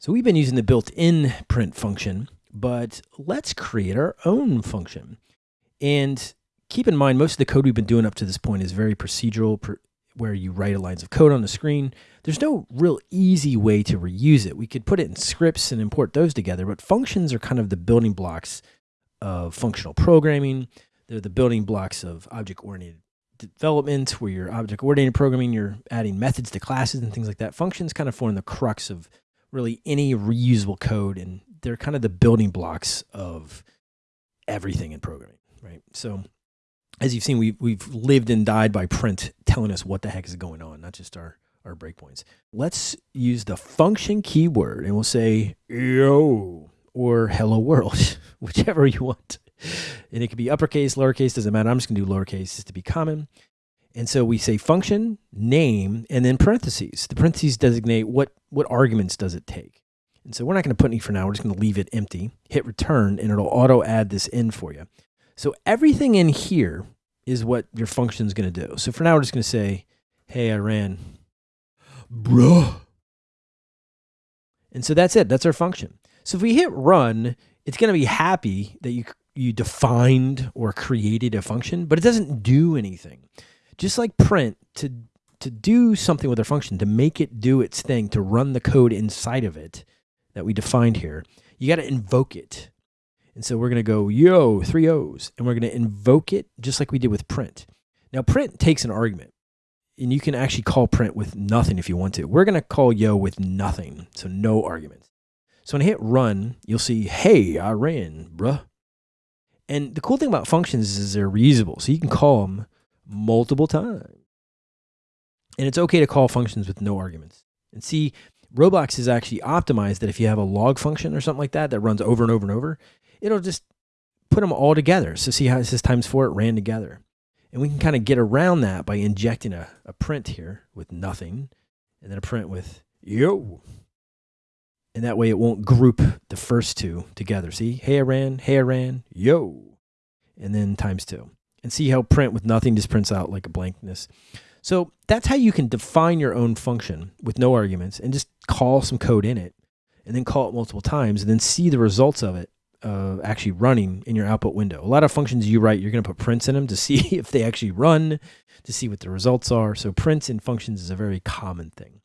So we've been using the built-in print function, but let's create our own function. And keep in mind, most of the code we've been doing up to this point is very procedural, where you write lines of code on the screen. There's no real easy way to reuse it. We could put it in scripts and import those together, but functions are kind of the building blocks of functional programming. They're the building blocks of object-oriented development, where you're object-oriented programming, you're adding methods to classes and things like that. Functions kind of form the crux of really any reusable code, and they're kind of the building blocks of everything in programming, right? So as you've seen, we've, we've lived and died by print telling us what the heck is going on, not just our, our breakpoints. Let's use the function keyword and we'll say, yo, or hello world, whichever you want. And it could be uppercase, lowercase, doesn't matter. I'm just gonna do lowercase just to be common. And so we say function, name, and then parentheses. The parentheses designate what, what arguments does it take. And so we're not going to put any for now. We're just going to leave it empty, hit return, and it'll auto add this in for you. So everything in here is what your function is going to do. So for now, we're just going to say, hey, I ran, bruh. And so that's it. That's our function. So if we hit run, it's going to be happy that you, you defined or created a function, but it doesn't do anything just like print to to do something with our function to make it do its thing to run the code inside of it that we defined here you got to invoke it. And so we're going to go yo three o's and we're going to invoke it just like we did with print. Now print takes an argument and you can actually call print with nothing if you want to. We're going to call yo with nothing so no arguments. So when i hit run you'll see hey i ran bruh. And the cool thing about functions is they're reusable so you can call them multiple times. And it's okay to call functions with no arguments. And see, Roblox is actually optimized that if you have a log function or something like that that runs over and over and over, it'll just put them all together. So see how it says times four, it ran together. And we can kind of get around that by injecting a, a print here with nothing, and then a print with yo. And that way it won't group the first two together. See, hey, I ran, hey, I ran, yo. And then times two and see how print with nothing just prints out like a blankness. So that's how you can define your own function with no arguments and just call some code in it and then call it multiple times and then see the results of it uh, actually running in your output window. A lot of functions you write, you're going to put prints in them to see if they actually run, to see what the results are. So prints in functions is a very common thing.